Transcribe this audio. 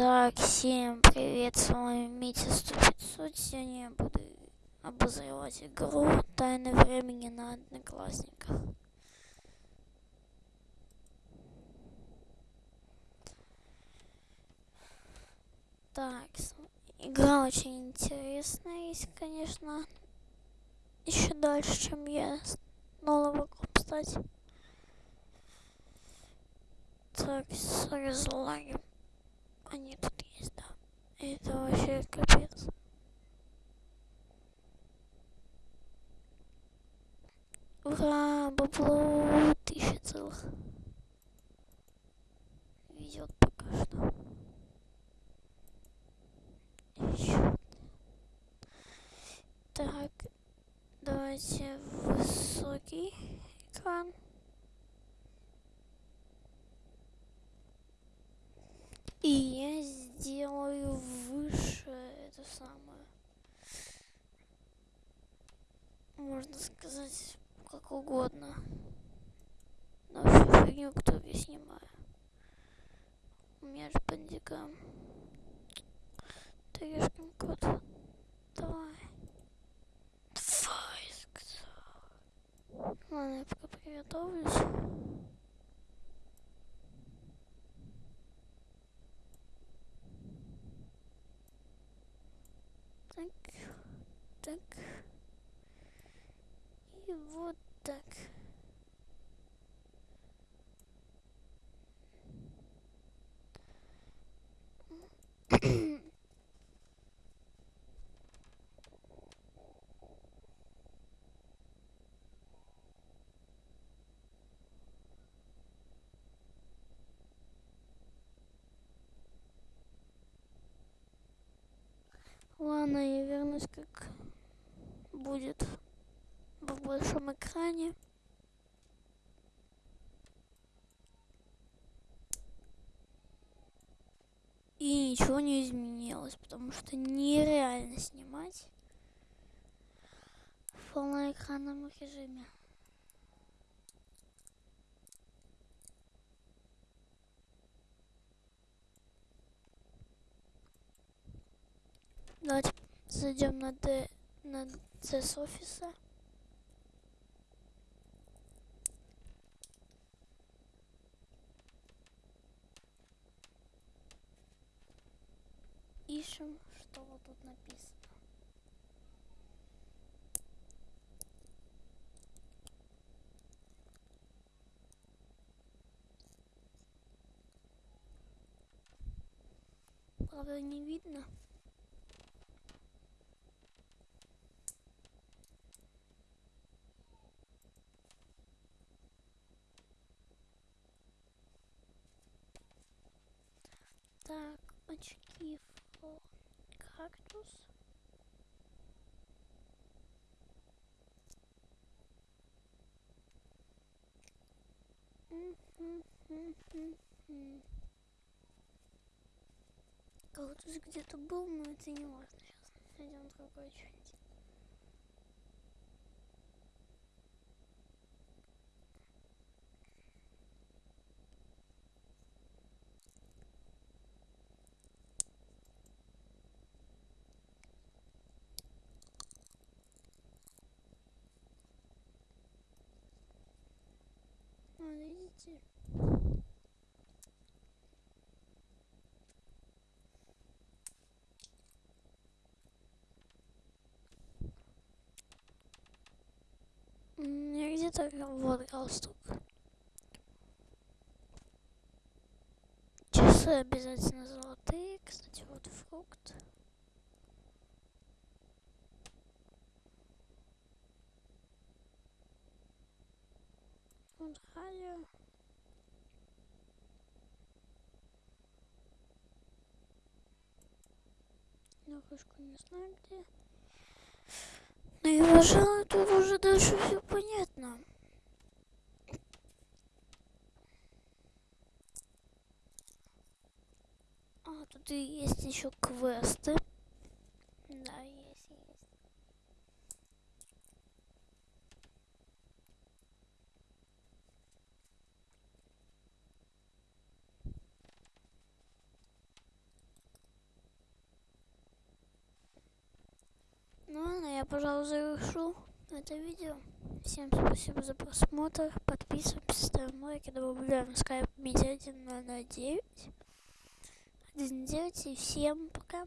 Так, всем привет, с вами Митя 100 Сегодня я буду обозревать игру Тайны времени на Одноклассниках. Так, игра очень интересная, есть, конечно, еще дальше, чем я снова могу стать. Так, с разлагом. Они тут есть, да. Это вообще капец. Ура, бабло тысяча целых. Везет пока что. Еще. Так, давайте высокий экран. И я сделаю выше это самое. Можно сказать, как угодно. На всю фигню, кто я снимаю. У меня же бандикам. Трешкин кот. Давай. Давай, сказал. Ладно, я пока приготовлюсь. Так, так. И вот так. Ладно, я вернусь, как будет в большом экране. И ничего не изменилось, потому что нереально снимать в полноэкранном режиме. Давайте зайдем на D, на C с офиса. Ищем, что вот тут написано. Правда, не видно. Так, очки кактус. Кактус где-то был, но это не важно. Сейчас найдем другой что-нибудь. Я где-то вот галстук. Часы обязательно золотые. Кстати, вот фрукт. Вот радио. На вышку не знаю где. Ну и пожалуй, тут уже дальше все что есть еще квесты. Да, есть, есть. Ну ладно, я, пожалуй, завершу это видео. Всем спасибо за просмотр. Подписываемся, ставим лайки, добавляем скайп медиа 109. 19 и всем пока.